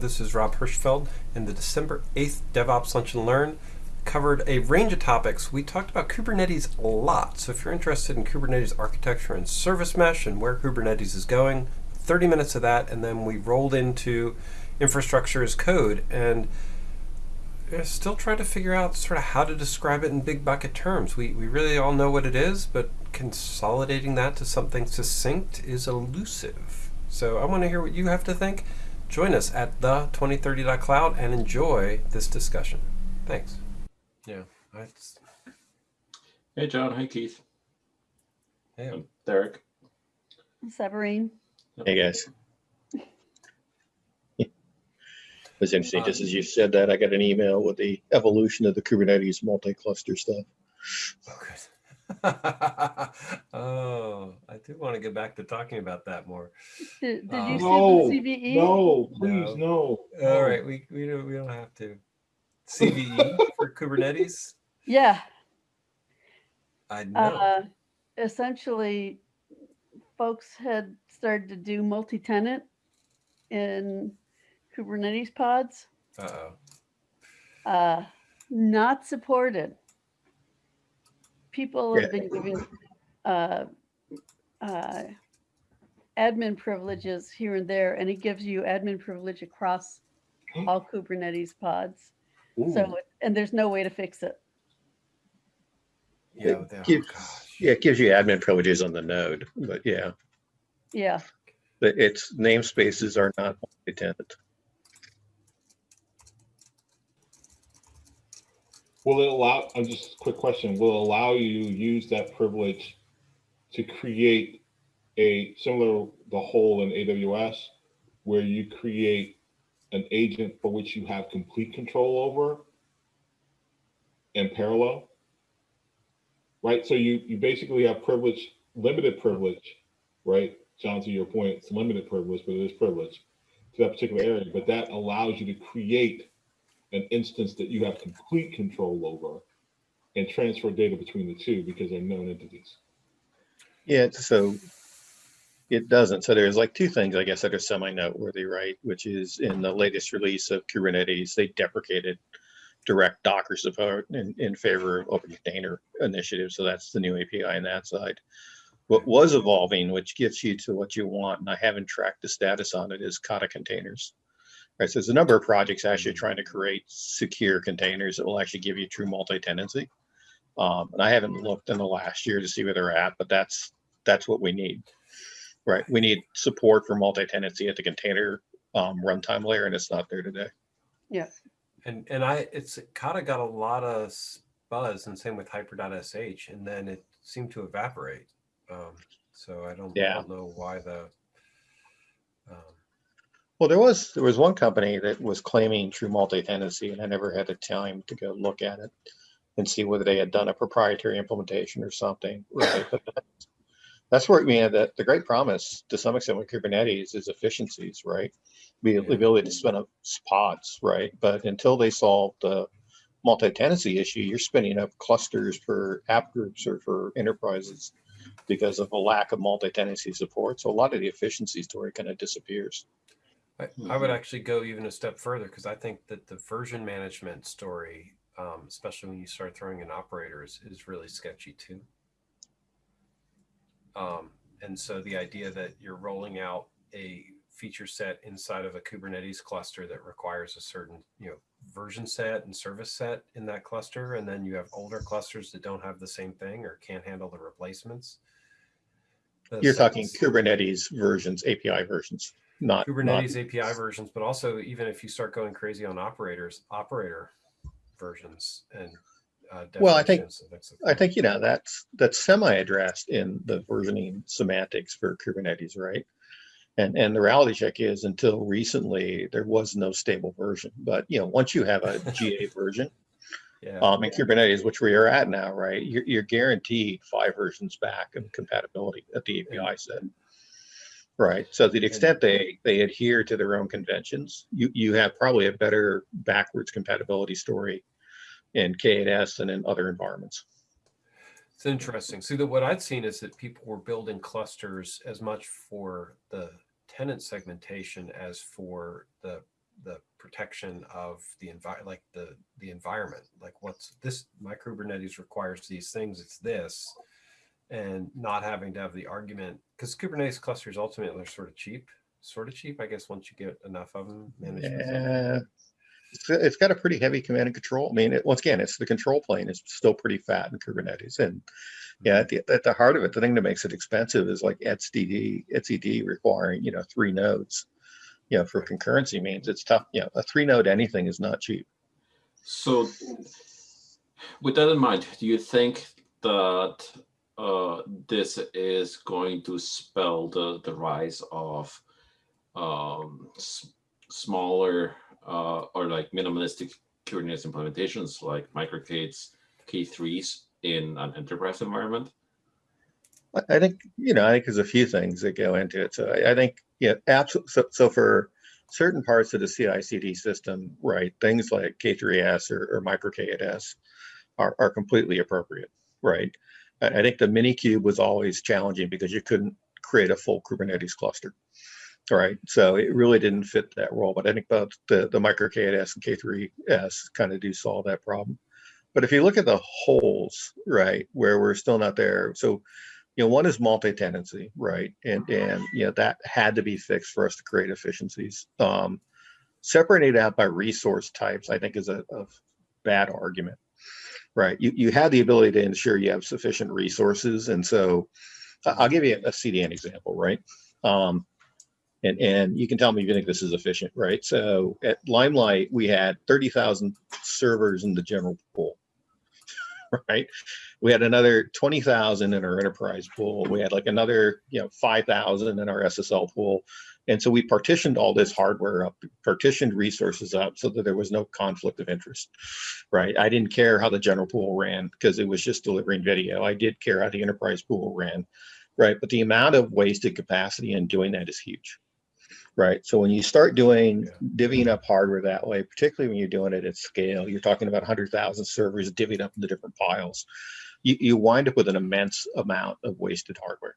This is Rob Hirschfeld, and the December 8th DevOps Lunch and Learn covered a range of topics. We talked about Kubernetes a lot, so if you're interested in Kubernetes architecture and service mesh and where Kubernetes is going, 30 minutes of that, and then we rolled into infrastructure as code, and uh, still try to figure out sort of how to describe it in big bucket terms. We, we really all know what it is, but consolidating that to something succinct is elusive. So I want to hear what you have to think. Join us at the2030.cloud and enjoy this discussion. Thanks. Yeah. I just, Hey, John. Hi, Keith. hey, I'm Derek. Severine. Hey guys. It was interesting, just as you said that, I got an email with the evolution of the Kubernetes multi-cluster stuff. oh, good. oh, I do want to get back to talking about that more. Did, did Uh, you No, see the CVE? No, please, no. All right, we, we, don't, we don't have to. CVE for Kubernetes? Yeah. I know. Uh, essentially, folks had started to do multi-tenant in Kubernetes pods. Uh-oh. Uh, not supported. People have been giving uh, uh, admin privileges here and there, and it gives you admin privilege across all Kubernetes pods. Ooh. So, and there's no way to fix it. Yeah, It they- oh, gives- gosh. Yeah, it gives you admin privileges on the node, but yeah, Yeah. but its namespaces are not multi-tenant. Will it allow, I'm just, a quick question, will it allow you use that privilege to create a similar, the hole in AWS, where you create an agent for which you have complete control over in parallel? Right, so you, you basically have privilege, limited privilege, right? John, to your point, it's limited privilege, but it is privilege to that particular area, but that allows you to create an instance that you have complete control over and transfer data between the two because they're known entities. Yeah, so it doesn't. So there's like two things, I guess, that are semi-noteworthy, right? Which is in the latest release of Kubernetes, they deprecated direct Docker support in, in favor of open container initiative. So that's the new API on that side. What was evolving, which gets you to what you want, and I haven't tracked the status on it, is Kata containers. Right, so there's a number of projects actually trying to create secure containers that will actually give you true multi-tenancy. Um, and I haven't looked in the last year to see where they're at, but that's that's what we need. Right, we need support for multi-tenancy at the container um, runtime layer, and it's not there today. Yeah. And and I it's kind of got a lot of buzz, and same with hyper.sh, and then it seemed to evaporate. Um, so I don't, I don't know why the. Um, Well, there was there was one company that was claiming true multi-tenancy, and I never had the time to go look at it and see whether they had done a proprietary implementation or something. Right, but that's, that's where I mean the, the great promise to some extent with Kubernetes is efficiencies, right? The Yeah. ability to spin up pods, right? But until they solve the multi-tenancy issue, you're spinning up clusters for app groups or for enterprises because of a lack of multi-tenancy support. So a lot of the efficiency story kind of disappears. I, I would actually go even a step further because I think that the version management story, um, especially when you start throwing in operators, is really sketchy too. Um, and so the idea that you're rolling out a feature set inside of a Kubernetes cluster that requires a certain, you know, version set and service set in that cluster, and then you have older clusters that don't have the same thing or can't handle the replacements. The You're talking Kubernetes versions, API versions, not not- Kubernetes API versions, but also even if you start going crazy on operators, operator versions and uh, Well, I think- definitions and things like I think you know that's that's semi-addressed in the versioning semantics for Kubernetes, right? And and the reality check is until recently there was no stable version, but you know once you have a GA version yeah, um, in Kubernetes, which we are at now, right? You're, you're guaranteed five versions back of compatibility at the API set. Right. So to the extent they they adhere to their own conventions, you you have probably a better backwards compatibility story in K8s and in other environments. it's interesting. See that what I'd seen is that people were building clusters as much for the tenant segmentation as for the the protection of the envi- like the the environment. Like what's this? My Kubernetes requires these things. It's this, and not having to have the argument because Kubernetes clusters ultimately are sort of cheap, sort of cheap. I guess once you get enough of them managed. Yeah. It's, it's got a pretty heavy command and control. I mean, it, once again, it's the control plane is still pretty fat in Kubernetes. And yeah, mm-hmm. at the, at the heart of it, the thing that makes it expensive is like etcd, etcd requiring, you know, three nodes. You know, for concurrency means it's tough. You know, a three node anything is not cheap. So, with that in mind, do you think that uh, this is going to spell the, the rise of um, smaller uh, or like minimalistic Kubernetes implementations like microK8s, K3s in an enterprise environment? I- think, you know, I think there's a few things that go into it. So I, I think, yeah, absolutely. So, so for certain parts of the CI CD system, right, things like K3S or, or micro K8S are, are completely appropriate, right? I, think the Minikube was always challenging because you couldn't create a full Kubernetes cluster, right? So it really didn't fit that role. But I think both the, the micro K8S and K3S kind of do solve that problem. But if you look at the holes, right, where we're still not there, so you know, one is multi-tenancy, right? And and you know that had to be fixed for us to create efficiencies. Um, separating it out by resource types, I think, is a, a bad argument, right? You you have the ability to ensure you have sufficient resources, and so I'll give you a, CDN example, right? Um, and and you can tell me if you think this is efficient, right? So at Limelight, we had thirty thousand servers in the general pool, right? we had another 20,000 in our enterprise pool. We had like another, you know, 5,000 in our SSL pool. And so we partitioned all this hardware up, partitioned resources up so that there was no conflict of interest, right? I didn't care how the general pool ran because it was just delivering video. I did care how the enterprise pool ran, right? But the amount of wasted capacity in doing that is huge, right? So when you start doing divvying up hardware that way, particularly when you're doing it at scale, you're talking about 100,000 servers divvied up into different piles you, you wind up with an immense amount of wasted hardware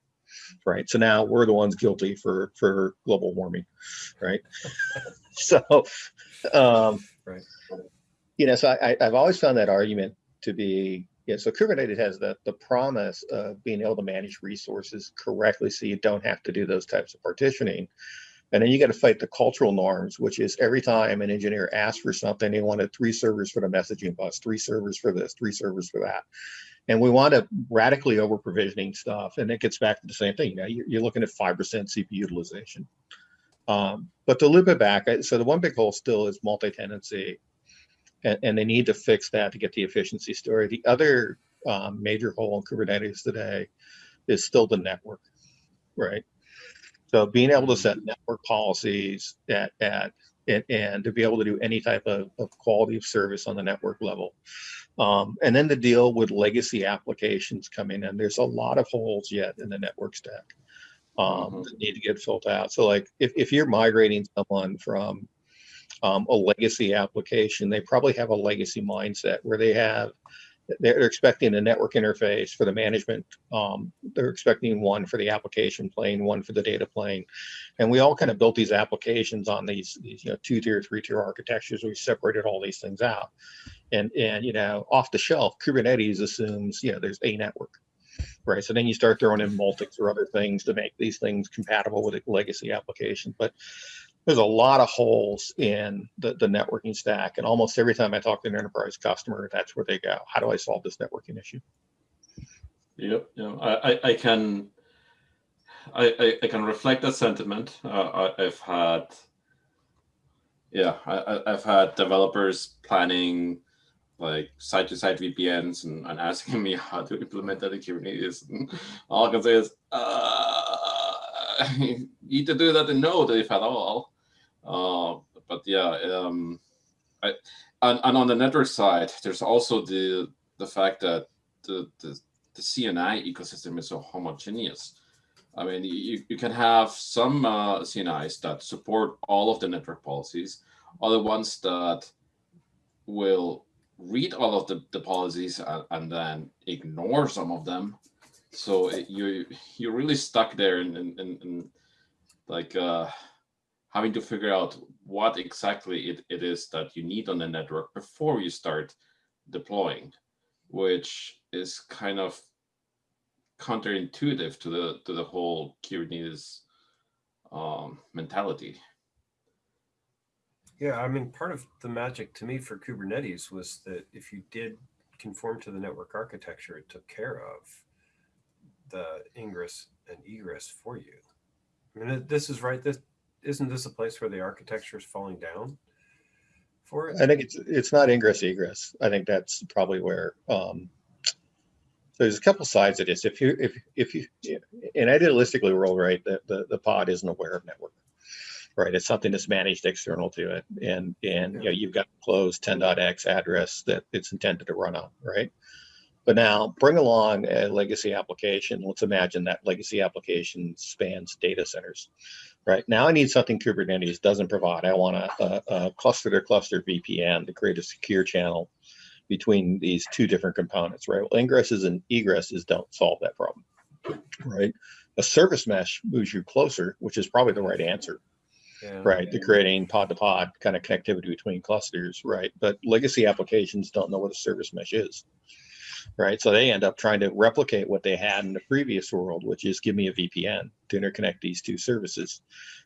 right so now we're the ones guilty for for global warming right so um Right. you know so I, i've always found that argument to be yeah so kubernetes has the the promise of being able to manage resources correctly so you don't have to do those types of partitioning and then you got to fight the cultural norms, which is every time an engineer asks for something, they wanted three servers for the messaging bus, three servers for this, three servers for that. And we want to radically over provisioning stuff. And it gets back to the same thing. You know, you're, you're looking at 5% CPU utilization. Um, but to loop it back, so the one big hole still is multi-tenancy. And, and they need to fix that to get the efficiency story. The other um, major hole in Kubernetes today is still the network, right? So being able to set network policies at, at and, and to be able to do any type of, of quality of service on the network level. Um, and then the deal with legacy applications coming in. There's a lot of holes yet in the network stack um, Mhm. that need to get filled out. So like if, if you're migrating someone from um, a legacy application, they probably have a legacy mindset where they have they're expecting a network interface for the management. Um, they're expecting one for the application plane, one for the data plane, and we all kind of built these applications on these, these you know two tier, three tier architectures. We separated all these things out, and and you know off the shelf, Kubernetes assumes you know there's a network, right? So then you start throwing in Multus or other things to make these things compatible with a legacy application, but there's a lot of holes in the, the networking stack. And almost every time I talk to an enterprise customer, that's where they go. How do I solve this networking issue? Yep. Yeah. I, I, can I, I, can reflect that sentiment. Uh, I, I've had yeah, I, I've had developers planning like site to site VPNs and, and asking me how to implement that in Kubernetes. And all I can say is uh, you need to do that in Node if at all. Uh, but yeah, um, I, and, and on the network side, there's also the the fact that the, the the CNI ecosystem is so homogeneous. I mean, you, you can have some uh, CNIs that support all of the network policies, other ones that will read all of the, the policies and, and then ignore some of them. So it, you you're really stuck there in, in, in, in like uh, having to figure out what exactly it, it is that you need on the network before you start deploying, which is kind of counterintuitive to the to the whole Kubernetes um, mentality. Yeah, I mean, part of the magic to me for Kubernetes was that if you did conform to the network architecture, it took care of the ingress and egress for you. I mean, this is right. This isn't this a place where the architecture is falling down for it? I think it's, it's not ingress egress. I think that's probably where, um, so there's a couple sides of this. If you, if, if you, in idealistically world, right, the, the, the pod isn't aware of network. Right, it's something that's managed external to it and, and, you know, you've got closed 10.x address that it's intended to run on, right? But now bring along a legacy application. Let's imagine that legacy application spans data centers. Right now, I need something Kubernetes doesn't provide. I want a, a, a cluster to cluster VPN to create a secure channel between these two different components. Right, well, ingresses and egresses don't solve that problem. Right, a service mesh moves you closer, which is probably the right answer Yeah. right to creating pod to pod kind of connectivity between clusters right but legacy applications don't know what a service mesh is right so they end up trying to replicate what they had in the previous world which is give me a vpn to interconnect these two services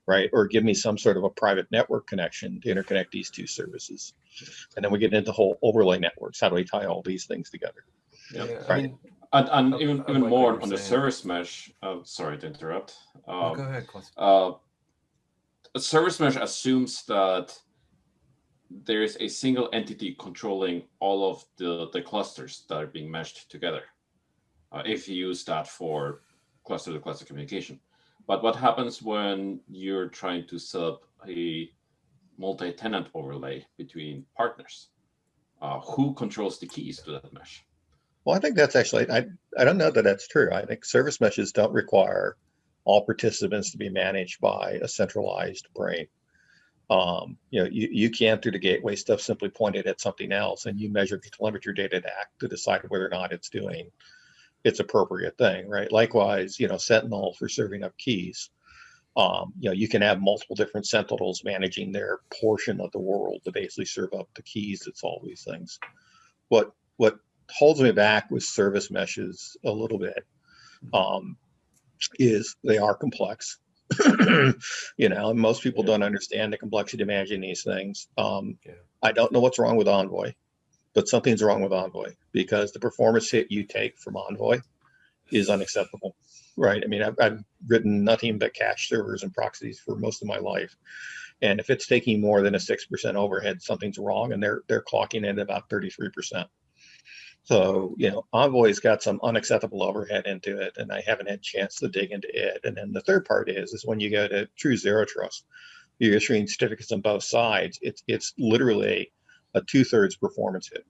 right or give me some sort of a private network connection to interconnect these two services and then we get into whole overlay networks how do we tie all these things together Yeah, I Right. mean, And, and I- even I even like more you're on the service mesh. Uh, sorry to interrupt. oh, Um, go ahead, Klaus. uh, a service mesh assumes that there is a single entity controlling all of the, the clusters that are being meshed together. Uh, if you use that for cluster to cluster communication. But what happens when you're trying to set up a multi-tenant overlay between partners? Uh, who controls the keys to that mesh? Well, I think that's actually, I, I don't know that that's true. I think service meshes don't require all participants to be managed by a centralized brain. Um, you know, you, you can through the gateway stuff simply point it at something else and you measure the telemetry data to act to decide whether or not it's doing its appropriate thing, right? Likewise, you know, Sentinel for serving up keys. Um, you know, you can have multiple different Sentinels managing their portion of the world to basically serve up the keys that solve these things. What what holds me back with service meshes a little bit um, is they are complex. you know, most people Yeah. don't understand the complexity of managing these things. Um, Yeah. I don't know what's wrong with Envoy, but something's wrong with Envoy because the performance hit you take from Envoy is unacceptable. Right. I mean, I've, I've written nothing but cache servers and proxies for most of my life. And if it's taking more than a 6% overhead, something's wrong. And they're, they're clocking in at about 33%. So, you know, Envoy's got some unacceptable overhead into it, and I haven't had a chance to dig into it. And then the third part is, is when you go to true zero trust, you're issuing certificates on both sides. It's it's literally a two thirds performance hit,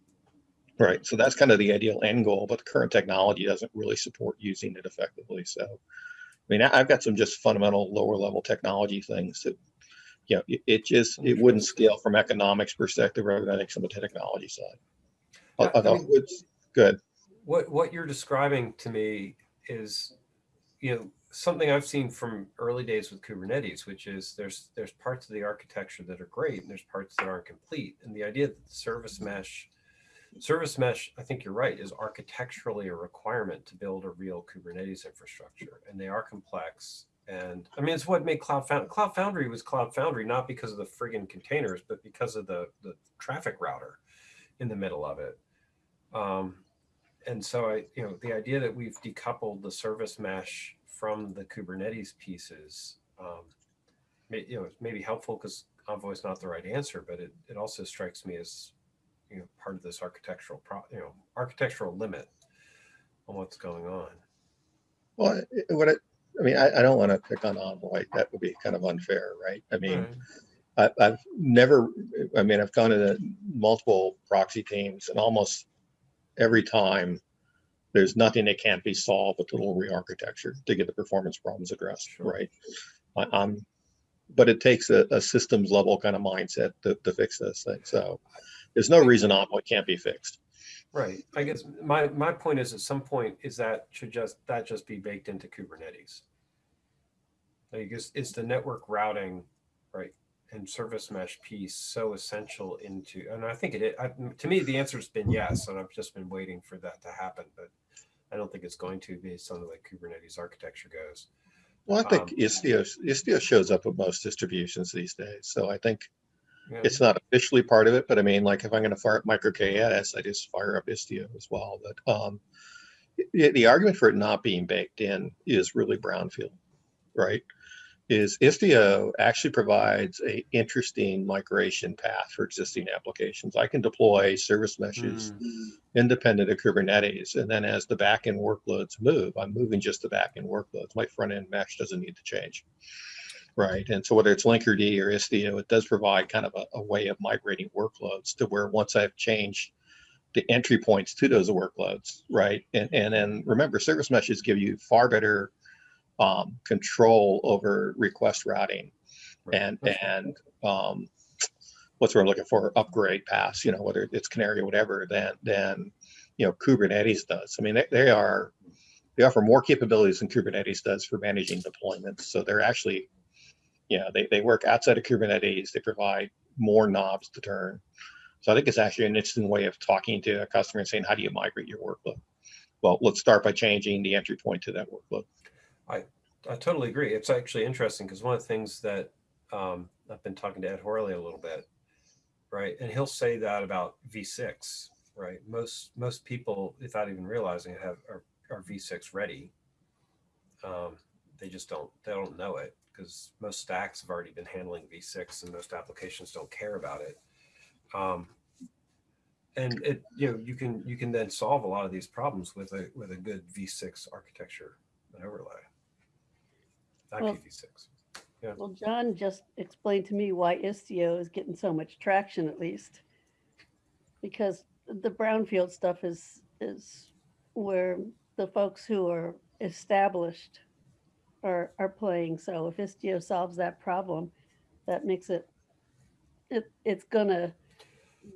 right? So that's kind of the ideal end goal, but the current technology doesn't really support using it effectively. So, I mean, I've got some just fundamental lower level technology things that, you know, it, it just it wouldn't scale from economics perspective rather than think the technology side. Oh, yeah, oh, I oh, mean- it's good. what what you're describing to me is you know something i've seen from early days with kubernetes which is there's there's parts of the architecture that are great and there's parts that aren't complete. And the idea that the service mesh service mesh i think you're right is architecturally a requirement to build a real kubernetes infrastructure. And they are complex. And i mean it's what made cloud foundry cloud foundry was cloud foundry not because of the friggin containers but because of the the traffic router in the middle of it um, and so I, you know, the idea that we've decoupled the service mesh from the Kubernetes pieces, um, may, you know, it may be helpful because Envoy is not the right answer, but it, it also strikes me as, you know, part of this architectural, pro, you know, architectural limit on what's going on. Well, it- what it, I mean, I, I don't want to pick on Envoy. That would be kind of unfair, right? I mean, Right. I, I've never, I mean, I've gone to multiple proxy teams and almost every time there's nothing that can't be solved with a little re-architecture to get the performance problems addressed, Sure. right? I, I'm, but it takes a, a systems level kind of mindset to, to fix this thing. So there's no reason Envoy can't be fixed. Right. I guess my, my point is at some point is that should just, that just be baked into Kubernetes. Like, is, is the network routing, right? And service mesh piece so essential into? And I think it. is- I, to me, the answer has been yes, and I've just been waiting for that to happen. But I don't think it's going to based on the way Kubernetes architecture goes. Well, I think Um, Istio, Istio shows up with most distributions these days. So I think Yeah. it's not officially part of it, but I mean, like if I'm going to fire up micro KS, I just fire up Istio as well. But um, the, the argument for it not being baked in is really brownfield, right? Is Istio actually provides a interesting migration path for existing applications. I can deploy service meshes Mm. independent of Kubernetes, and then as the backend workloads move, I'm moving just the backend workloads. My front end mesh doesn't need to change right? And so whether it's Linkerd or Istio, it does provide kind of a, a way of migrating workloads to where once I've changed the entry points to those workloads, right? And and then remember, service meshes give you far better um, control over request routing Right. and and um, what's what I'm looking for upgrade pass you know, whether it's Canary or whatever, than than you know Kubernetes does. I mean, they, they are they offer more capabilities than Kubernetes does for managing deployments. So they're actually, you know, they, they work outside of Kubernetes. They provide more knobs to turn. So I think it's actually an interesting way of talking to a customer and saying, how do you migrate your workload? Well, let's start by changing the entry point to that workload. I I totally agree. It's actually interesting because one of the things that um, I've been talking to Ed Horley a little bit, right? And he'll say that about V6, right? Most most people, without even realizing it, have are, are V6 ready. Um, they just don't they don't know it because most stacks have already been handling V6 and most applications don't care about it. Um, and it you know you can you can then solve a lot of these problems with a with a good V6 architecture and overlay. Well- IPv6. Well, John just explained to me why Istio is getting so much traction, at least. Because the brownfield stuff is, is where the folks who are established are, are playing. So if Istio solves that problem, that makes it, it, it's gonna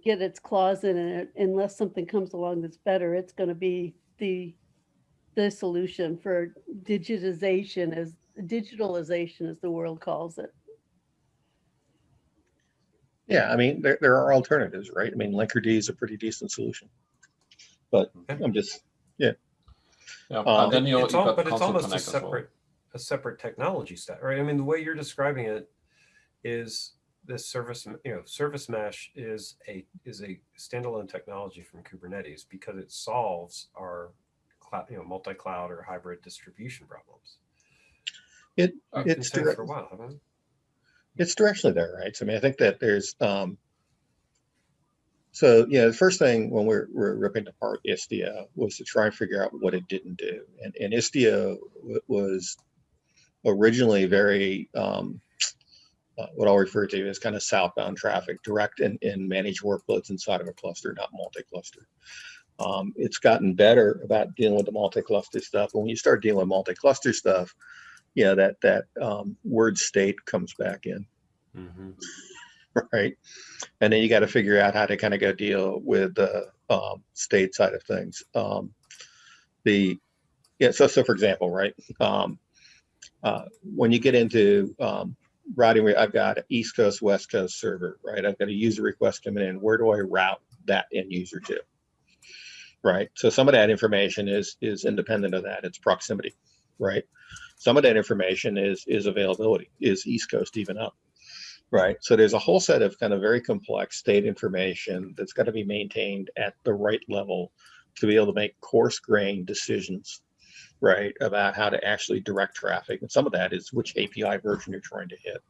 get its claws in it unless something comes along that's better. It's gonna be the, the solution for digitization as digitalization as the world calls it. Yeah, I mean, there, there are alternatives, right? I mean, Linkerd is a pretty decent solution. But I'm just, Yeah, Um, then you, it's all, but it's almost a Connect as well. separate a separate technology stack, right? I mean, the way you're describing it is this service, you know, service mesh is a is a standalone technology from Kubernetes because it solves our cloud, you know, multi-cloud or hybrid distribution problems. It- I've it's direct- for a while, haven't I? it's directionally there, right? So I mean, I think that there's, um, so, yeah, the first thing when we're, we're ripping apart Istio was to try and figure out what it didn't do. And, and Istio was originally very, um, uh, what I'll refer to as kind of southbound traffic, direct and, and manage workloads inside of a cluster, not multi-cluster. Um, it's gotten better about dealing with the multi-cluster stuff. But when you start dealing with multi-cluster stuff, yeah, that that um, word state comes back in, Mhm. right? And then you got to figure out how to kind of go deal with the um, state side of things. Um, the yeah, so so for example, right? Um, uh, when you get into um, routing, I've got an East Coast, West Coast server, right? I've got a user request coming in. Where do I route that end user to? Right. So some of that information is is independent of that. It's proximity, right? Some of that information is is availability. Is East Coast even up? Right. So there's a whole set of kind of very complex state information that's got to be maintained at the right level to be able to make coarse grained decisions, right, about how to actually direct traffic. And some of that is which API version you're trying to hit.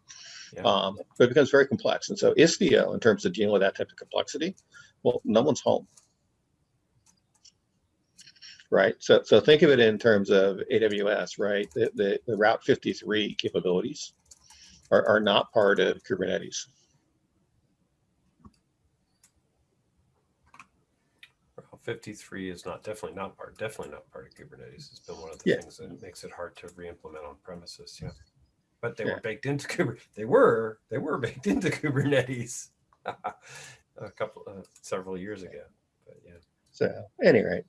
Yeah. Um, but it becomes very complex. And so Istio, in terms of dealing with that type of complexity, well, no one's home. Right. So so think of it in terms of AWS, right? The the, the Route 53 capabilities are, are not part of Kubernetes. Well, 53 is not definitely not part definitely not part of Kubernetes. It's been one of the Yeah. things that makes it hard to re-implement on premises. Yeah, but they Yeah. were baked into Kubernetes. They were they were baked into Kubernetes a couple uh, several years ago. But yeah, So anyway,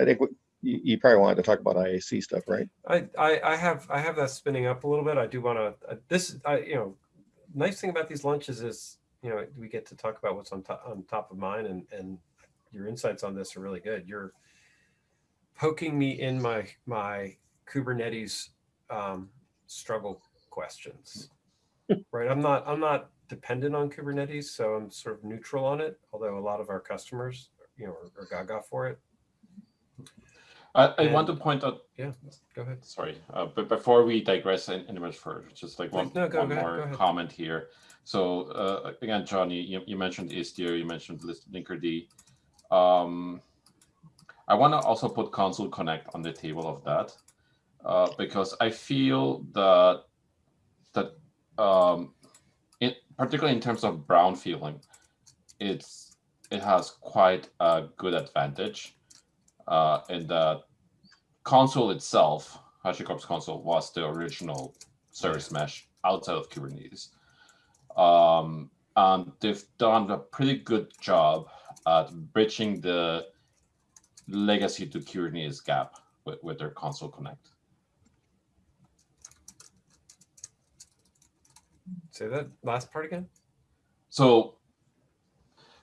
I think you, you probably wanted to talk about IAC stuff, right? I, I I have I have that spinning up a little bit. I do want to uh, this I you know nice thing about these lunches is, you know, we get to talk about what's on top on top of mind, and and your insights on this are really good. You're poking me in my my Kubernetes um, struggle questions, right? I'm not I'm not dependent on Kubernetes, so I'm sort of neutral on it. Although a lot of our customers, you know, are, are gaga for it. I, I want to point out Yeah, go ahead. sorry, uh, but before we digress any much further, just like one, no, go- one go more ahead. comment here. So uh, again, John, you, you- mentioned Istio, you mentioned List- Linkerd. Um, I want to also put Consul Connect on the table of that uh, because I feel that that um, in, particularly in terms of brownfielding, it's it has quite a good advantage uh, in that Consul itself, HashiCorp's Consul, was the original service mesh outside of Kubernetes. Um, and they've done a pretty good job at bridging the legacy to Kubernetes gap with, with their Consul connect. Say that last part again. So,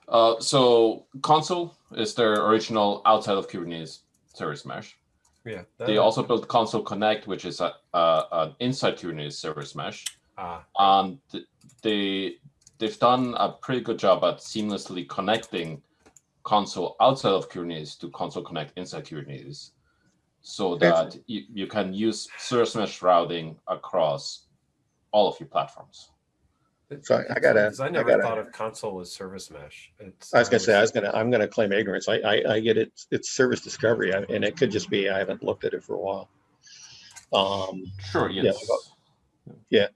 uh, so Consul is their original outside of Kubernetes service mesh. Yeah. They that- also built Consul Connect, which is a, a an inside Kubernetes service mesh, ah and they they've done a pretty good job at seamlessly connecting Consul outside of Kubernetes to Consul Connect inside Kubernetes, so that you, you can use service mesh routing across all of your platforms. So I- I gotta- Because I I never gotta- thought of Consul as service mesh. It's, I was gonna say, I was gonna I'm gonna claim ignorance. I, I, I get it. It's service discovery I- and it could just be, I haven't looked at it for a while. Um, Sure. Yeah, Yes. yeah.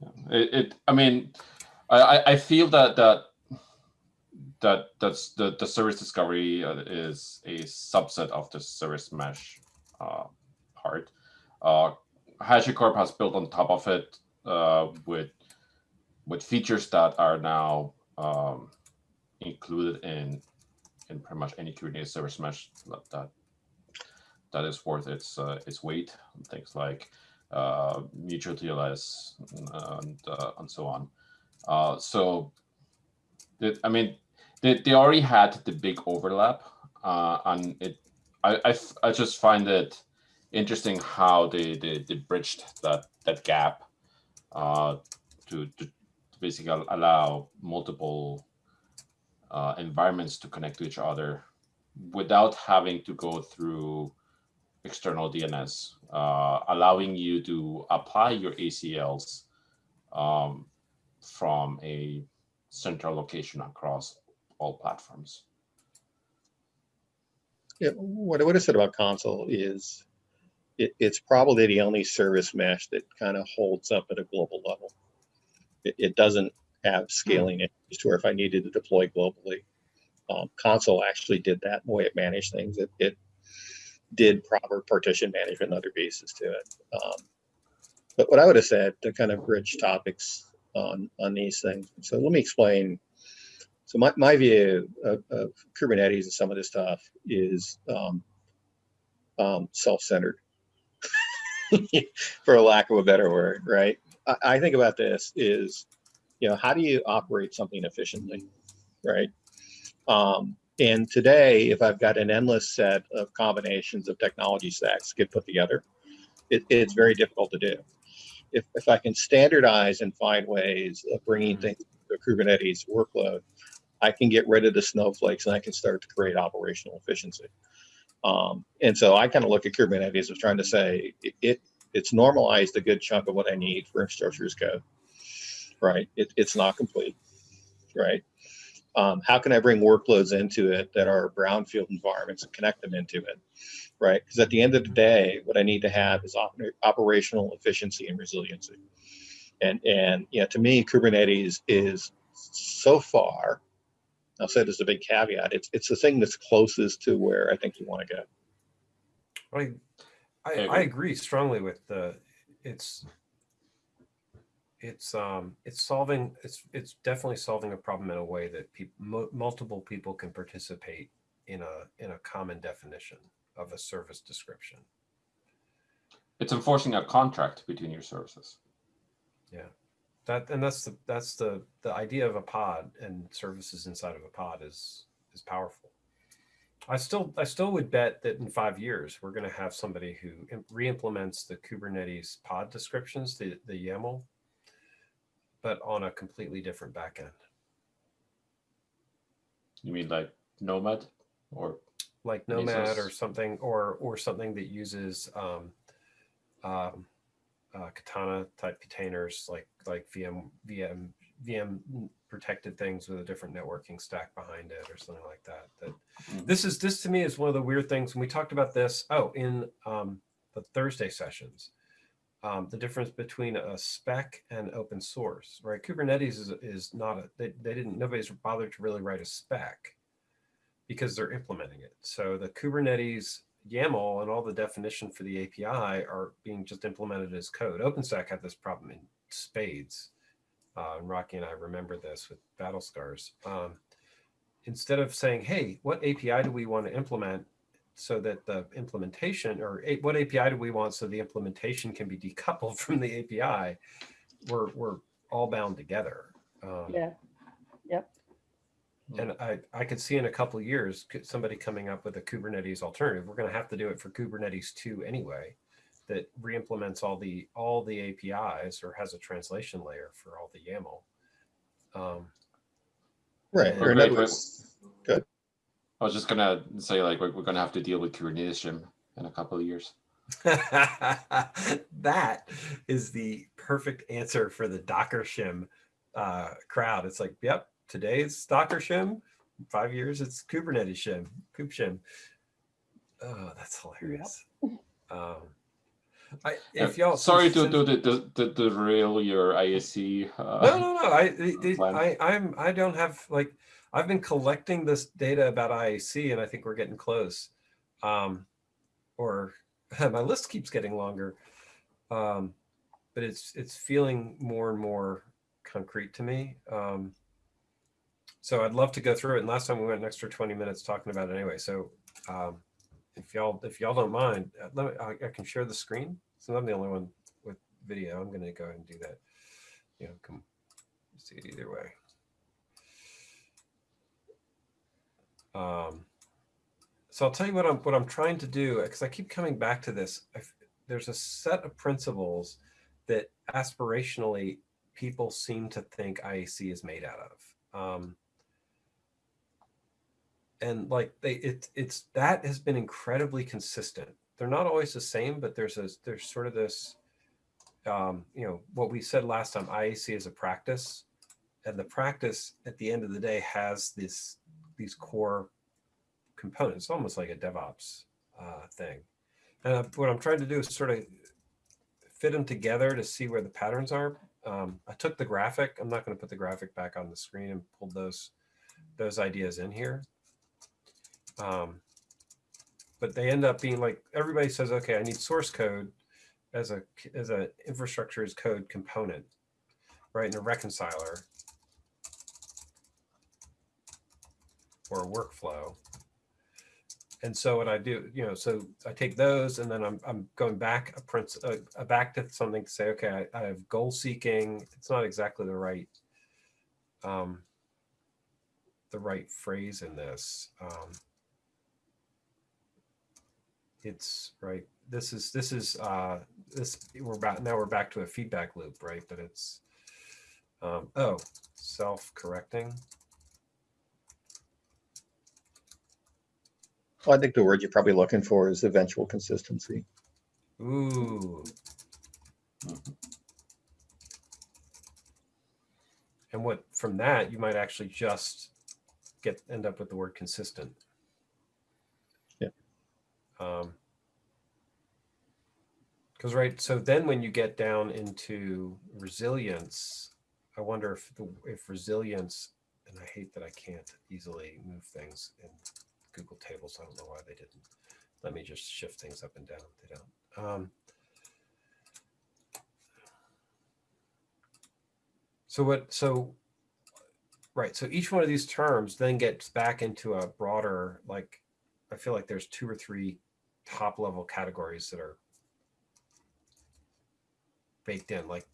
Yeah. It, it. I mean, I, I- I feel that that that that's the the service discovery uh, is a subset of the service mesh uh, part. Uh, HashiCorp has built on top of it uh, with with features that are now um, included in in pretty much any Kubernetes service mesh that that, is worth its uh, its weight. Things like uh, mutual TLS and uh, and so on. Uh, so, it, I mean, they, they already had the big overlap, uh, and it I, I I just find it interesting how they, they, they bridged that that gap uh, to, to basically allow multiple uh, environments to connect to each other without having to go through external DNS, uh, allowing you to apply your ACLs um, from a central location across all platforms. yeah, what I would have said about Consul is it, it's probably the only service mesh that kind of holds up at a global level. It, it doesn't have scaling issues to where if I needed to deploy globally, um, Consul actually did that the way it managed things. It, it did proper partition management and other pieces to it. Um, but what I would have said to kind of bridge topics on on these things. So let me explain. So my, my view of, of Kubernetes and some of this stuff is um, um, self-centered, for a lack of a better word, right? I, I think about this is, you know, how do you operate something efficiently, right? Um, and today, if I've got an endless set of combinations of technology stacks get put together, it, it's very difficult to do. If, if I can standardize and find ways of bringing things to a Kubernetes workload, I can get rid of the snowflakes and I can start to create operational efficiency. Um, and so I kind of look at Kubernetes as trying to say it, it it's normalized a good chunk of what I need for infrastructure as code, right? It, it's not complete, right? Um, how can I bring workloads into it that are brownfield environments and connect them into it, right? Because at the end of the day, what I need to have is op- operational efficiency and resiliency. And and you know, to me, Kubernetes is so far. I'll say there's a big caveat. It's it's the thing that's closest to where I think you want to go. I, I, I I agree. agree strongly with the, it's, it's, um, it's solving, it's, it's definitely solving a problem in a way that people, multiple people can participate in a, in a common definition of a service description. It's enforcing a contract between your services. Yeah. That and that's the that's the the idea of a pod and services inside of a pod is is powerful. I still I still would bet that in five years we're going to have somebody who im- re-implements the Kubernetes pod descriptions, the the YAML, but on a completely different backend, You mean like Nomad or like Nomad or something, or or something that uses um, um, uh, Katana type containers, like like VM VM VM protected things with a different networking stack behind it, or something like that. That Mhm. this is this to me is one of the weird things. And we talked about this. Oh, in um, the Thursday sessions, um, the difference between a spec and open source, right? Kubernetes is, is not a, they, they didn't, nobody's bothered to really write a spec because they're implementing it. So the Kubernetes YAML and all the definition for the API are being just implemented as code. OpenStack had this problem in spades. Uh, and Rocky and I remember this with battle scars. Um, instead of saying, hey, what API do we want to implement so that the implementation or a, what API do we want so the implementation can be decoupled from the API, we're, we're all bound together. Um, Yeah. Yep. and I, I could see in a couple of years somebody coming up with a Kubernetes alternative. We're going to have to do it for Kubernetes 2 anyway, that re-implements all the all the APIs or has a translation layer for all the YAML. Um, Right. Yeah. Or in Wait, other wait. words, I was just gonna say like we're, we're gonna have to deal with Kubernetes shim in a couple of years. that is the perfect answer for the Docker shim uh, crowd. It's like, yep, today it's Docker shim. in Five years, it's Kubernetes shim, Kube shim. Oh, that's hilarious. Um, I, if y'all, sorry to do the, the, the, derail your ISC. Uh, no, no, no. I, the- I, I'm, I don't have like, I've been collecting this data about IAC, and I think we're getting close. Um, or my list keeps getting longer, um, but it's it's feeling more and more concrete to me. Um, so I'd love to go through it. And last time we went an extra 20 minutes talking about it anyway. So um, if y'all if y'all don't mind, uh, let me, I, I can share the screen. So I'm the only one with video. I'm going to go ahead and do that. You know, come see it either way. Um, so I'll tell you what I'm what I'm trying to do because I keep coming back to this. I there's a set of principles that aspirationally people seem to think IAC is made out of. Um, and like they it it's that has been incredibly consistent. They're not always the same, but there's a there's sort of this um, you know what we said last time IAC is a practice and the practice at the end of the day has this these core components almost like a DevOps uh, thing. And what I'm trying to do is sort of fit them together to see where the patterns are. Um, I took the graphic I'm not going to put the graphic back on the screen and pulled those those ideas in here um, but they end up being like everybody says okay I need source code as a as an infrastructure as code component, right? In a reconciler or a workflow. And so what I do, you know, so I take those and then I'm I'm going back a prince a, uh, back to something to say, okay, I, I have goal seeking. It's not exactly the right um the right phrase in this. Um it's right this is this is uh this we're back now we're back to a feedback loop right but it's um oh self-correcting well, I think the word you're probably looking for is eventual consistency. ooh and what from that you might actually just get end up with the word consistent. Um because right so then when you get down into resilience i wonder if the if resilience and i hate that i can't easily move things in google tables i don't know why they didn't. Let me just shift things up and down they don't. Um so what so right so each one of these terms then gets back into a broader like i feel like there's two or three top level categories that are baked in like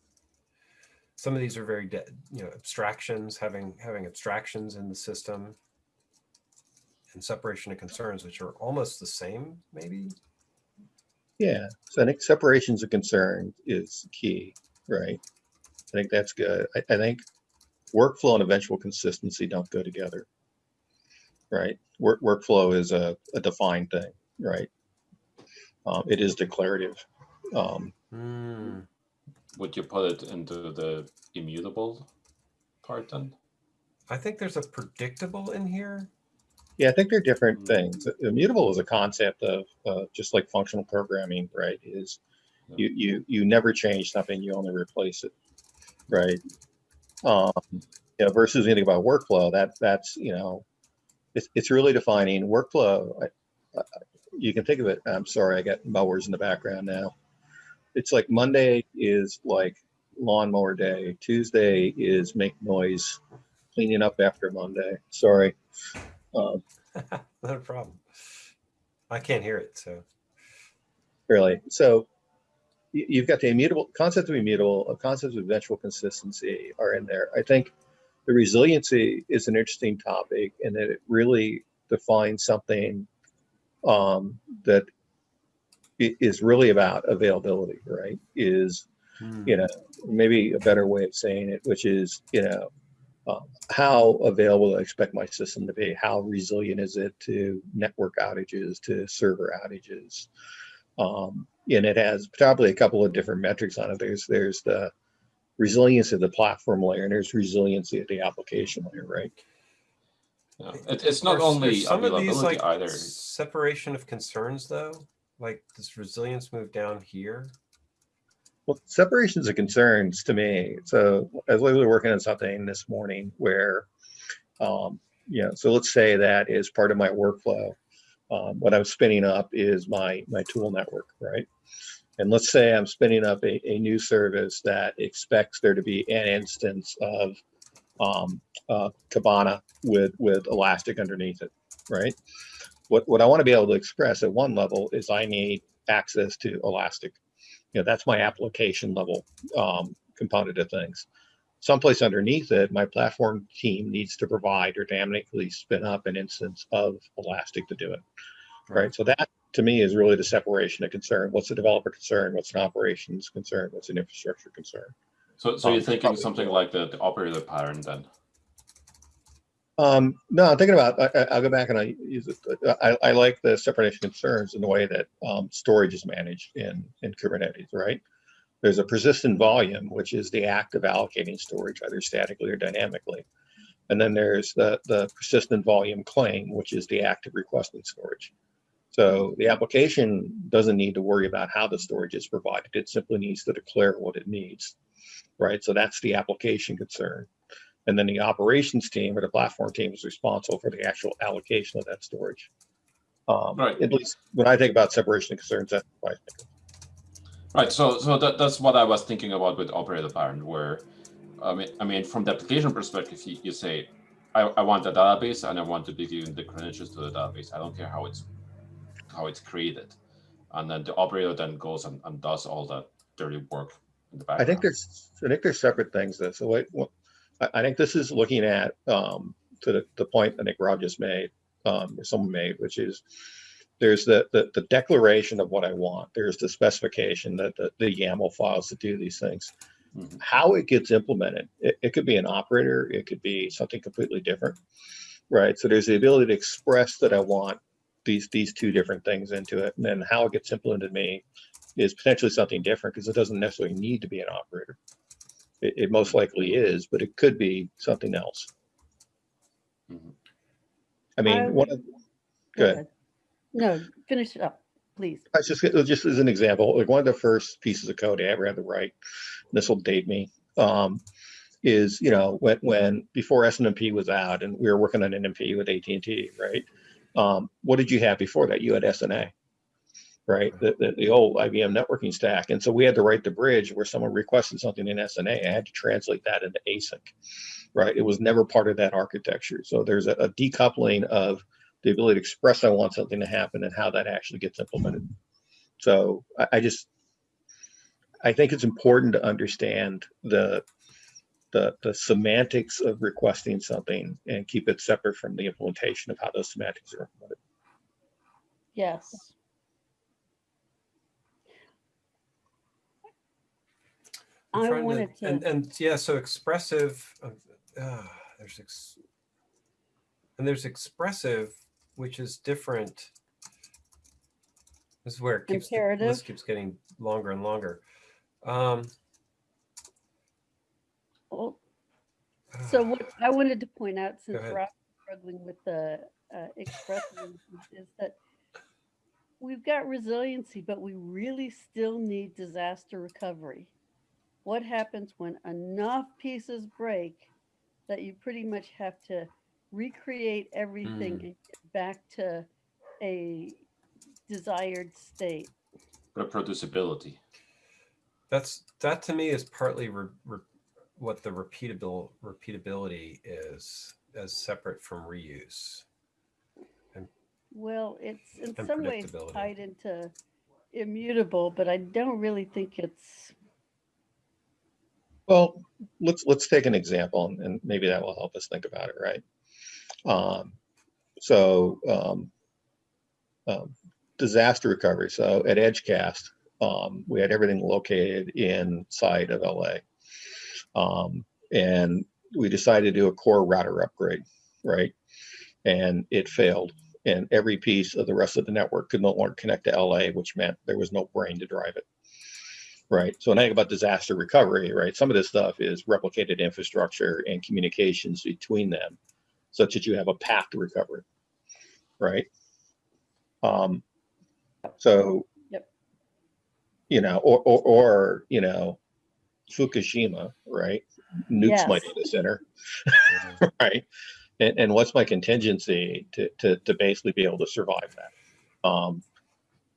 some of these are very, you know, abstractions, having, having abstractions in the system and separation of concerns, which are almost the same, maybe? Yeah, so I think separations of concern is key, right? I think that's good. I, I think workflow and eventual consistency don't go together. Right? Work, workflow is a, a defined thing, right? Um, it is declarative. Um, Hmm. Would you put it into the immutable part then? I think there's a predictable in here. yeah, I think they're different things. Immutable is a concept of uh, just like functional programming, right? Is you you you never change something, you only replace it, right? Um, you know, versus anything about workflow, that that's you know, it's it's really defining workflow. I, I, you can think of it. I'm sorry, I got mowers in the background now. It's like Monday is like lawnmower day. Tuesday is make noise, cleaning up after Monday. Sorry. Um, Not a problem. I can't hear it, so. really. So you- you've got the immutable concept of immutable, a concept of eventual consistency are in there. I think the resiliency is an interesting topic and that it really defines something um, that i- really about availability, right? Is Hmm. you know, maybe a better way of saying it, which is, you know, um, how available I expect my system to be? How resilient is it to network outages, to server outages? Um, and it has probably a couple of different metrics on it. There's there's the resilience of the platform layer, and there's resiliency at the application layer, right? Yeah. It, it's not Are- are only some of these like either. separation of concerns though? Like does resilience move down here? Well, separations of concerns to me. So I was literally working on something this morning where, um, you know, so let's say that is part of my workflow. Um, what I'm spinning up is my my tool network, right? And let's say I'm spinning up a, a new service that expects there to be an instance of um, uh, Kibana with with Elastic underneath it, right? What what I want to be able to express at one level is I need access to Elastic you know, that's my application level um, component of things. Someplace underneath it, my platform team needs to provide or dynamically spin up an instance of Elastic to do it. Right. So that to me is really the separation of concern. What's a developer concern? What's an operations concern? What's an infrastructure concern? So, so Um, you're thinking probably something like the, the operator pattern then? Um, no, I'm thinking about, I, I- I'll go back and I use it. I, I like the separation concerns in the way that um, storage is managed in, in Kubernetes, right? There's a persistent volume, which is the act of allocating storage either statically or dynamically. And then there's the, the persistent volume claim, which is the act of requesting storage. So the application doesn't need to worry about how the storage is provided. It simply needs to declare what it needs, right? So that's the application concern. And then the operations team or the platform team is responsible for the actual allocation of that storage. Um, Right. At least when I think about separation of concerns, that's what I think. Right. So, so that, that's what I was thinking about with operator pattern, where, I mean, I mean, from the application perspective, you, you say, I, I want a database and I want to be given the credentials to the database. I don't care how it's, how it's created, and then the operator then goes and, and does all that dirty work in the background. I think there's, I think there's separate things that, so what- I, think this is looking at, um, to the, the point I think Rob just made, um, or someone made, which is there's the, the, the declaration of what I want. There's the specification that the, the YAML files to do these things. Mhm. How it gets implemented, it, it could be an operator, it could be something completely different. Right, so there's the ability to express that I want these, these two different things into it, and then how it gets implemented me is potentially something different because it doesn't necessarily need to be an operator. It, it most likely is, but it could be something else. Mhm. I mean, I- one of, Go ahead. No, finish it up, please. I just just as an example, like one of the first pieces of code I ever had to write, this will date me, um, is you know when when before SNMP was out and we were working on NMP with AT and T, right? Um, what did you have before that? You had SNA, right? The, the the old IBM networking stack, and so we had to write the bridge where someone requested something in SNA. I had to translate that into ASIC, right? It was never part of that architecture. So there's a, a decoupling of the ability to express I want something to happen and how that actually gets implemented. So I, I just, I think it's important to understand the the, the semantics of requesting something and keep it separate from the implementation of how those semantics are implemented. Yes. I'm I trying wanted and, to, and yeah, so expressive. Uh, uh, there's ex, and there's expressive, which is different. This is where it keeps the list keeps getting longer and longer. Um, well, so what I wanted to point out, since we're struggling with the uh, expressive, is that we've got resiliency, but we really still need disaster recovery. What happens when enough pieces break that you pretty much have to recreate everything Mm. and get back to a desired state? Reproducibility. That's that to me is partly re, re, what the repeatable repeatability is as separate from reuse. Well, it's in some ways tied into immutable, but I don't really think it's, Well, let's, let's take an example and- and maybe that will help us think about it, right? Um, so, um, um, disaster recovery. So at Edgecast, um, we had everything located inside of LA. Um, and we decided to do a core router upgrade, right? And it failed. And every piece of the rest of the network could no longer connect to LA, which meant there was no brain to drive it. Right. So when I think about disaster recovery, right, some of this stuff is replicated infrastructure and communications between them, such that you have a path to recovery. Right. Um, so, Yep. you know, or, or, or, you know, Fukushima, right? Nukes my data center, right? And, and what's my contingency to, to, to basically be able to survive that? Um,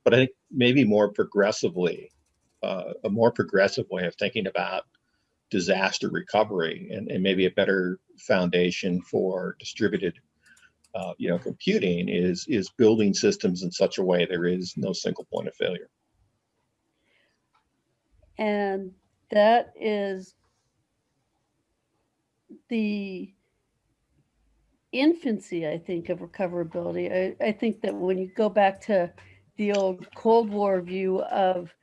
but I think maybe more progressively, uh, a more progressive way of thinking about disaster recovery and, and maybe a better foundation for distributed uh, you know computing is is building systems in such a way there is no single point of failure and that is the infancy, I think, of recoverability. I, I think that when you go back to the old Cold War view of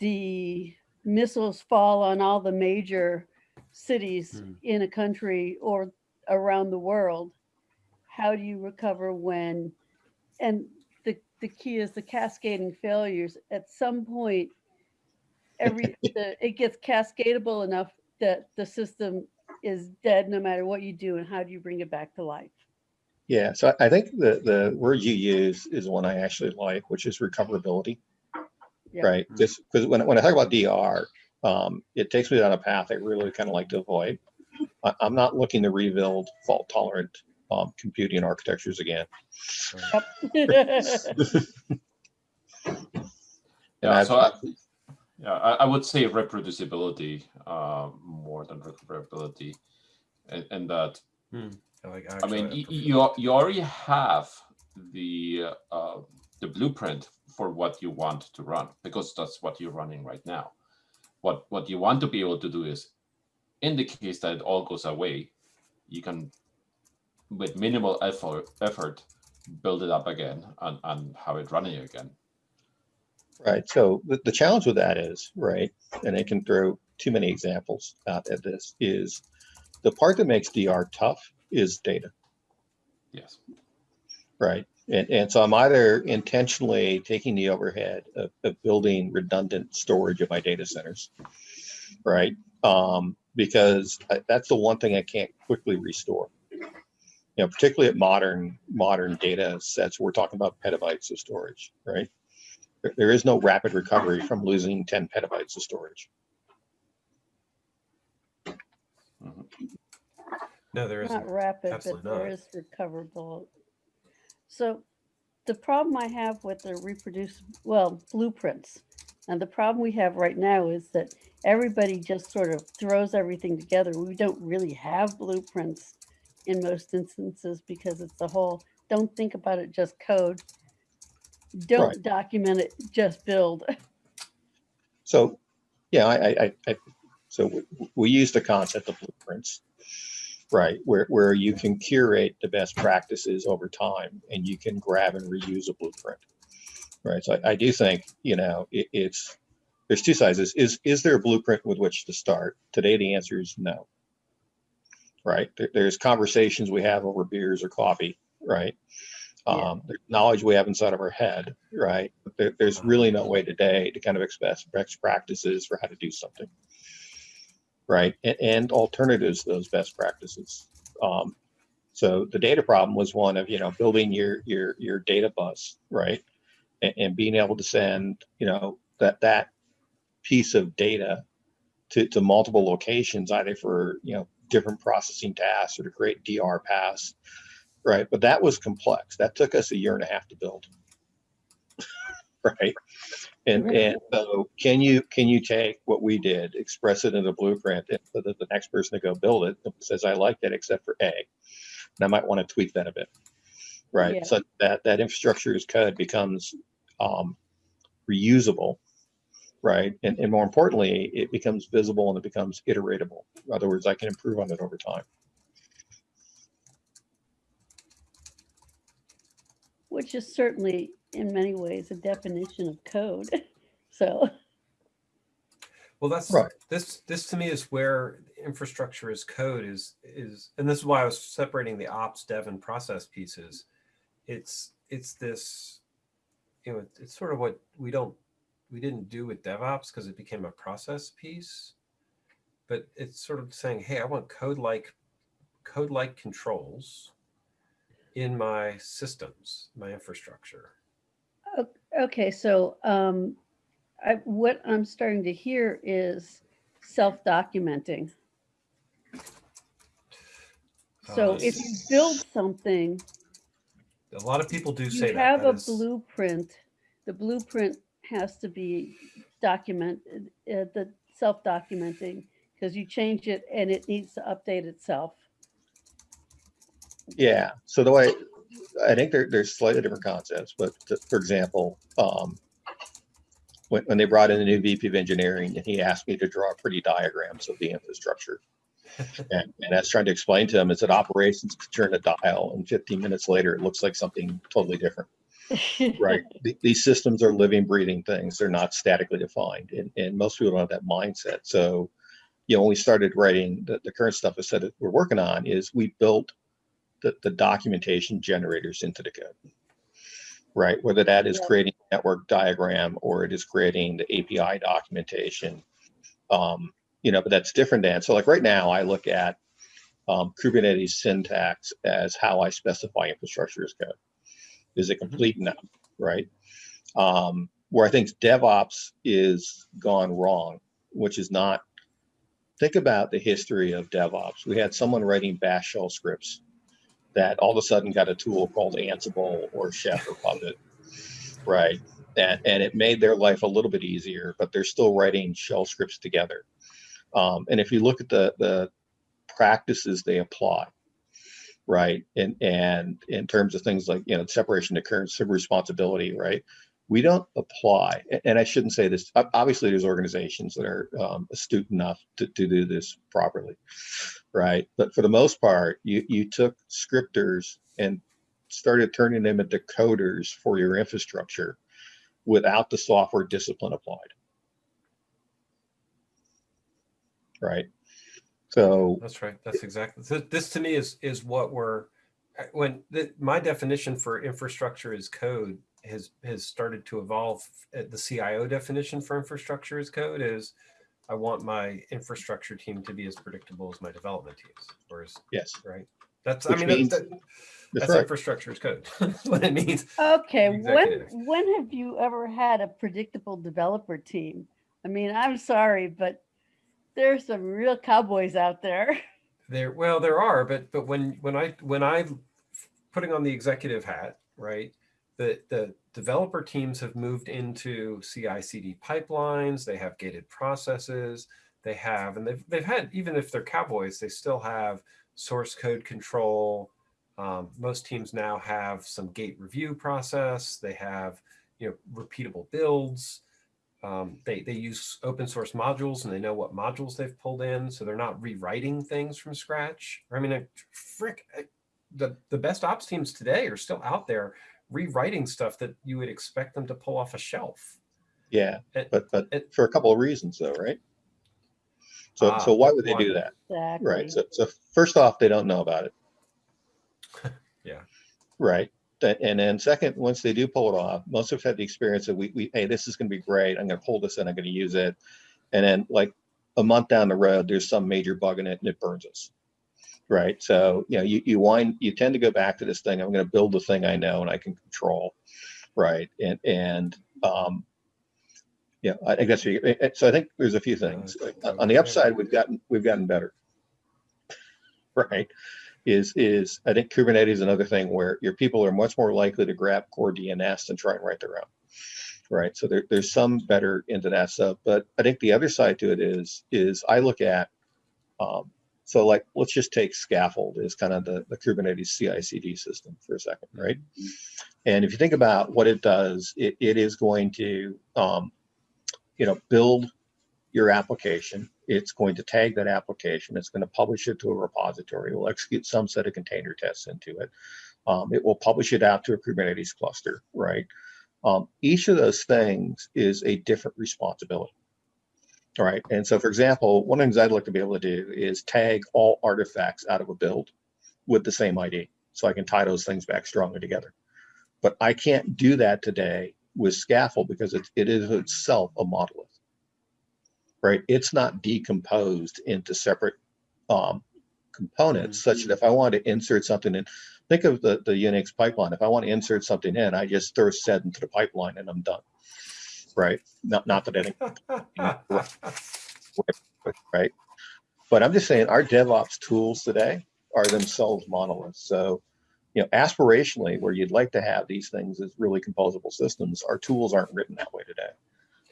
the missiles fall on all the major cities Hmm. in a country or around the world, how do you recover when, and the, the key is the cascading failures. At some point, every, the, it gets cascadable enough that the system is dead no matter what you do and how do you bring it back to life? yeah so i think the the word you use is one i actually like which is recoverability Yeah. right Mm. just because when, when i talk about dr um, it takes me down a path i really kind of like to avoid I, i'm not looking to rebuild fault tolerant um, computing architectures again Yeah, so I, yeah, I, I would say reproducibility uh, more than recoverability, and, and that I like. I mean actually, y- y- you you already have the uh, the blueprint for what you want to run because that's what you're running right now. What what you want to be able to do is, in the case that it all goes away, you can, with minimal effort, effort build it up again and, and have it running again. Right. So the, the challenge with that is, right, and I can throw too many examples out at this, is the part that makes DR tough is data, Yes. right? And, and so I'm either intentionally taking the overhead of, of building redundant storage of my data centers, right? Um, because I, that's the one thing I can't quickly restore. You know, particularly at modern modern data sets, we're talking about petabytes of storage, right? There- There is no rapid recovery from losing 10 petabytes of storage. Mm-hmm. no, there isn't. Not rapid, but Absolutely there not. is recoverable. So the problem I have with the reproduce, well, blueprints. And the problem we have right now is that everybody just sort of throws everything together. We don't really have blueprints in most instances because it's the whole, don't think about it, just code. Don't Right. document it, just build. So, yeah, I, I, I, So we, we use the concept of blueprints, right? Where, where you can curate the best practices over time and you can grab and reuse a blueprint, right? So I, I do think, you know, it, it's, there's two sizes. Is, is, is there a blueprint with which to start? Today, the answer is no. Right? There, there's conversations we have over beers or coffee, right? Yeah. Um, there's knowledge we have inside of our head, right? But there, there's really no way today to kind of express best practices for how to do something, right? And, and alternatives to those best practices. Um, so the data problem was one of you know building your your your data bus, right? And, and being able to send you know that that piece of data to, to multiple locations, either for you know different processing tasks or to create DR paths, right? But that was complex. That took us a year and a half to build, right? And Right. and so can you can you take what we did, express it in a blueprint, and so that the next person to go build it says I like that except for A, and I might want to tweak that a bit, right? Yeah. So that that infrastructure as code becomes um, reusable right? And, and more importantly, it becomes visible and it becomes iteratable. In other words, I can improve on it over time. Which is certainly in many ways a definition of code. So, Well, that's Right. this. This to me is where infrastructure as code is is, and this is why I was separating the ops, dev, and process pieces. It's it's this, you know, it's sort of what we don't we didn't do with DevOps because it became a process piece, but it's sort of saying, hey, I want code like code like controls in my systems, my infrastructure. okay, so um, I, what I'm starting to hear is self-documenting. So Uh, if you build something, A lot of people do say you that. have that a is- blueprint, the blueprint has to be documented, uh, the self-documenting, because you change it and it needs to update itself. Yeah. So the way I think there, there's slightly different concepts, but for example, um, when, when they brought in the new VP of engineering and he asked me to draw pretty diagrams of the infrastructure. and, and I was trying to explain to him is that operations could turn a dial and 15 minutes later, it looks like something totally different. right these systems are living breathing things they're not statically defined and, and most people don't have that mindset so you know when we started writing the, the current stuff i said that we're working on is we built the, the documentation generators into the code right? Whether that is Yeah. creating a network diagram or it is creating the api documentation um, you know but that's different than so like right now i look at um, kubernetes syntax as how i specify infrastructure as code. Is it complete now right? Um, where i think devops is gone wrong which is not think about the history of devops. We had someone writing bash shell scripts that all of a sudden got a tool called ansible or chef or puppet. Right. And, and it made their life a little bit easier but they're still writing shell scripts together. Um, and if you look at the the practices they apply right and and in terms of things like you know separation of current civil responsibility right we don't apply and i shouldn't say this obviously there's organizations that are um, astute enough to, to do this properly right but for the most part you you took scripters and started turning them into coders for your infrastructure without the software discipline applied right so That's right. That's exactly. So this to me is is what we're when the, my definition for infrastructure is code has has started to evolve. uh, The CIO definition for infrastructure as code is I want my infrastructure team to be as predictable as my development teams. Whereas, yes right? That's Which I mean that, that- that's right infrastructure as code. What it means. Okay, when, when have you ever had a predictable developer team? I mean, I'm sorry, but there's some real cowboys out there. There, well, there are, but but when when I when I putting on the executive hat, right? The the developer teams have moved into CI/CD pipelines. They have gated processes. They have, and they've they've had even if they're cowboys, they still have source code control. Um, most teams now have some gate review process. They have you know repeatable builds. Um, they they use open source modules and they know what modules they've pulled in, so they're not rewriting things from scratch. I mean, I, frick, I, the the best ops teams today are still out there rewriting stuff that you would expect them to pull off a shelf. Yeah, It- but, but it- for a couple of reasons though, right? So, Ah, so why would they why? do that? Exactly. Right. So, so first off, they don't know about it. Yeah. Right. And then second, once they do pull it off, most of us have had the experience that we, we, hey, this is going to be great. I'm going to pull this in. I'm going to use it. And then like a month down the road, there's some major bug in it and it burns us. Right. So, you know, you, you wind, you tend to go back to this thing. I'm going to build the thing I know and I can control. Right. And, and, um, yeah, I I guess, we- eh, so I think there's a few things. Uh, On the upside, we've gotten, we've gotten better. Right, is, is, I think Kubernetes is another thing where your people are much more likely to grab CoreDNS and try and write their own. Right, so there, there's some better into that stuff, but I think the other side to it is, is I look at, um, so like, let's just take Skaffold as kind of the, the Kubernetes CI CD system for a second, right? And if you think about what it does, it, it is going to, um, you know, build your application. It's going to tag that application. It's going to publish it to a repository. It will execute some set of container tests into it. Um, it will publish it out to a Kubernetes cluster, right? Um, each of those things is a different responsibility. All right. And so, for example, one of the things I'd like to be able to do is tag all artifacts out of a build with the same ID. So I can tie those things back strongly together. But I can't do that today with Skaffold because it, it is itself a monolith right it's not decomposed into separate um, components such that if i want to insert something in think of the, the unix pipeline if i want to insert something in i just throw sed into the pipeline and i'm done right not, not that any right but i'm just saying our devops tools today are themselves monoliths so you know aspirationally where you'd like to have these things as really composable systems our tools aren't written that way today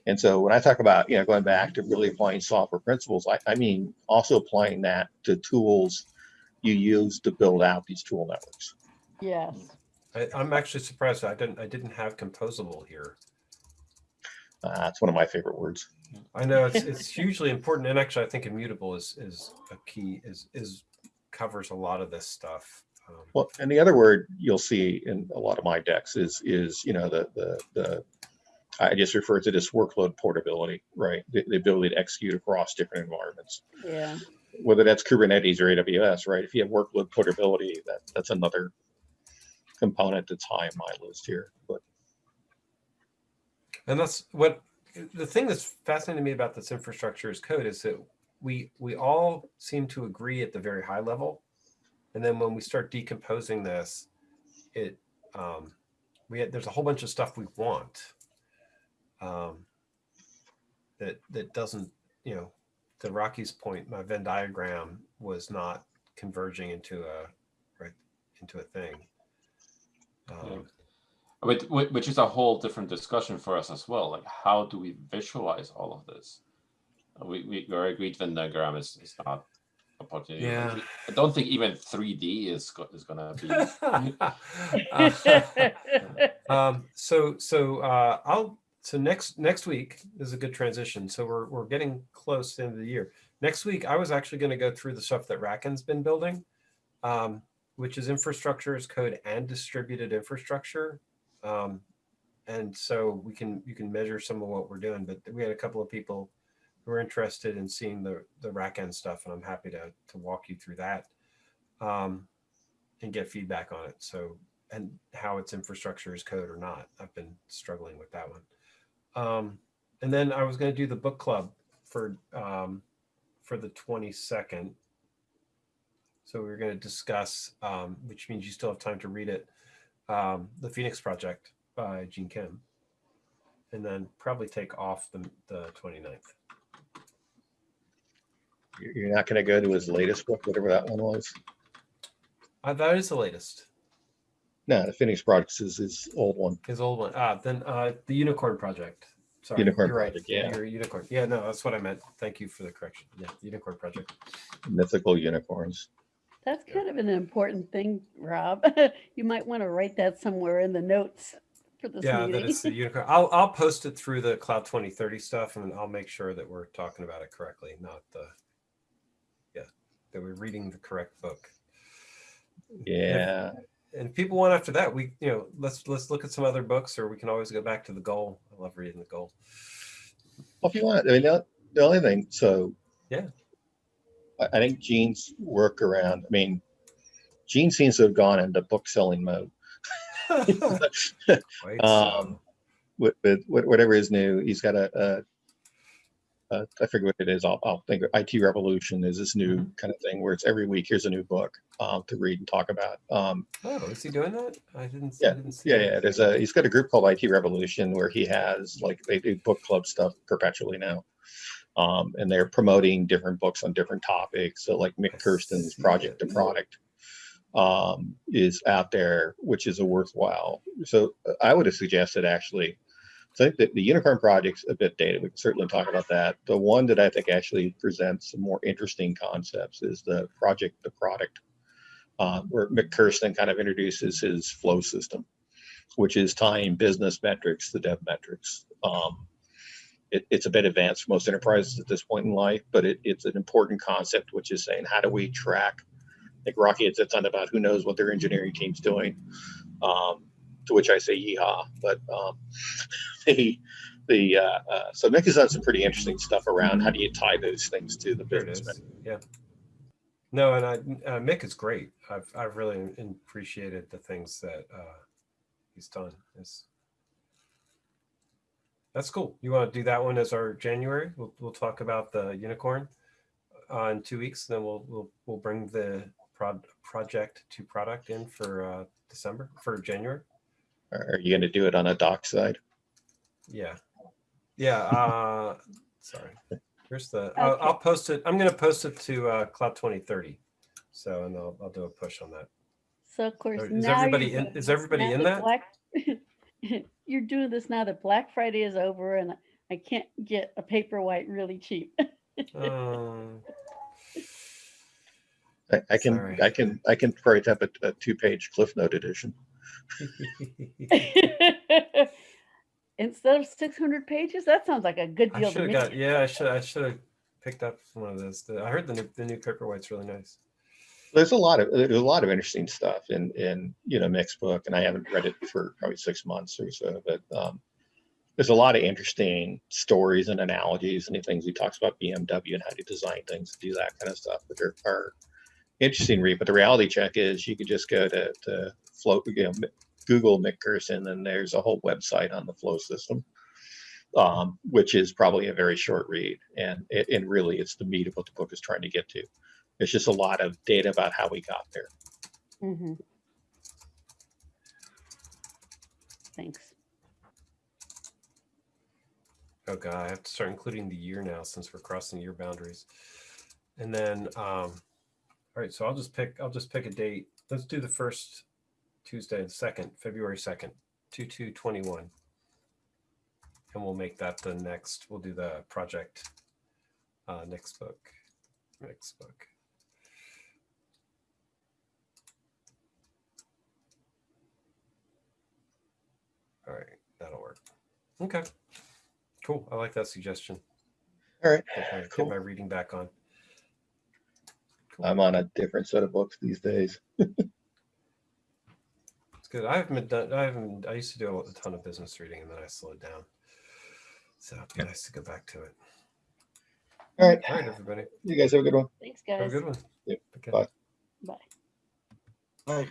and so when I talk about, you know, going back to really applying software principles, I, I mean also applying that to tools you use to build out these tool networks. Yes. I, I'm actually surprised I didn't I didn't have composable here. Uh, that's one of my favorite words. I know it's it's hugely important, and actually, I think immutable is is a key is is covers a lot of this stuff. Um, Well, and the other word you'll see in a lot of my decks is is you know the the the I just refer to this workload portability, right? The, the ability to execute across different environments, Yeah. whether that's Kubernetes or AWS, right? If you have workload portability, that that's another component that's high on my list here. But and that's what the thing that's fascinating to me about this infrastructure as code is that we we all seem to agree at the very high level, and then when we start decomposing this, it um, we had, there's a whole bunch of stuff we want um, that that doesn't you know the Rocky's point, my Venn diagram was not converging into a right into a thing. Um, Which, is a whole different discussion for us as well. Like, how do we visualize all of this? We we very agreed Venn diagram is, is not a opportunity. Yeah. I don't think even 3D is is gonna be. Um, so so uh, I'll so next next week is a good transition. So we're we're getting close to the end of the year. Next week, I was actually going to go through the stuff that RackN's been building, um, which is infrastructure as code and distributed infrastructure. Um, and so we can you can measure some of what we're doing. But we had a couple of people who are interested in seeing the the RackN stuff, and I'm happy to to walk you through that. Um, and get feedback on it. So, and how its infrastructure is code or not. I've been struggling with that one. Um, and then I was going to do the book club for um, for the 22nd. So we are going to discuss, um, which means you still have time to read it, um, the Phoenix Project by Gene Kim, and then probably take off the, the 29th. you're you're not going to go to his latest book, whatever that one was. Uh, that is the latest. No, the Phoenix Project is his old one. His old one. Ah, then uh, the Unicorn Project. Sorry, Unicorn you're right. Project, yeah. You're Unicorn. Yeah, no, that's what I meant. Thank you for the correction. Yeah, Unicorn Project. Mythical unicorns. That's kind of an important thing, Rob. You might want to write that somewhere in the notes for for this Yeah, that meeting. it's the unicorn. I'll I'll post it through the Cloud 2030 stuff, and I'll make sure that we're talking about it correctly, not the yeah that we're reading the correct book. Yeah. And if people want after that, we you know let's let's look at some other books, or we can always go back to the goal. I love reading the goal. Well, if you want, I mean, the, the only thing, so. Yeah. I, I think Gene's work around, I mean, Gene seems to have gone into book selling mode. Um, with, with wh- whatever is new, he's got a, a, a I forget what it is. I'll, I'll think IT Revolution is this new kind of thing where it's every week, here's a new book um, to read and talk about. Um, oh, is he doing that? I didn't. I Yeah, didn't see yeah, yeah. There's a he's got a group called IT Revolution where he has like they do book club stuff perpetually now, um, and they're promoting different books on different topics. So like Mik Kersten's Project to. Product um, is out there, which is a worthwhile. So I would have suggested actually. I think that the Unicorn Project's a bit dated. We can certainly talk about that. The one that I think actually presents some more interesting concepts is the Project to Product, uh, where Mick Kirsten kind of introduces his flow system which is tying business metrics to dev metrics. Um, it, it's a bit advanced for most enterprises at this point in life, but it, it's an important concept, which is saying how do we track? Like Rocky had said something about who knows what their engineering team's doing. Um, to which I say yeehaw. But um, the the uh, uh, so Mik has done some pretty interesting stuff around how do you tie those things to the business Yeah. No, and I, uh, Mik is great. I've I've really appreciated the things that uh, he's done. It's, that's cool. You want to do that one as our January? We'll we'll talk about the unicorn uh, in two weeks. Then we'll we'll we'll bring the prod, project to product in for uh, December for January. Are are you going to do it on a doc side? Yeah. Yeah. Uh, sorry. Here's the, I'll, I'll post it. I'm going to post it to uh, Cloud 2030. So, and I'll, I'll do a push on that. So of course, Is now everybody in- is everybody in that that? Black, you're doing this now that Black Friday is over and I can't get a Paperwhite really cheap. Um, I, I can Sorry. I can I can write up a, a two page Cliff Note edition. Instead of 600 pages, that sounds like a good deal should to me. got, yeah, I should, I should have picked up one of those. The- I heard the new, the new Paperwhite's really nice. There's a lot of there's a lot of interesting stuff in in you know Mik's book, and I haven't read it for probably six months or so. But um, there's a lot of interesting stories and analogies and things he talks about BMW and how to design things and do that kind of stuff, which are, are interesting read. But the reality check is you could just go to to flow, you know, Google Mik Kersten, and there's a whole website on the flow system. Um, which is probably a very short read, and it, and really it's the meat of what the book is trying to get to. It's just a lot of data about how we got there. Mhm. Thanks. Oh god, I have to start including the year now since we're crossing year boundaries. And then, um, all right, so I'll just pick, I'll just pick a date. Let's do the first Tuesday and second, February 2nd, 2221. And we'll make that the next, we'll do the project, uh, next book, next book. All right, that'll work. Okay. Cool. I like that suggestion. All right, Get my, Cool. get my reading back on. Cool. I'm on a different set of books these days. It's good. I haven't done. I haven't. I used to do a ton of business reading, and then I slowed down. So it'd be nice to go back to it. All right, All right, everybody. you guys have a good one. Thanks, guys. Have a good one. Yep, Okay. bye. Bye. Right.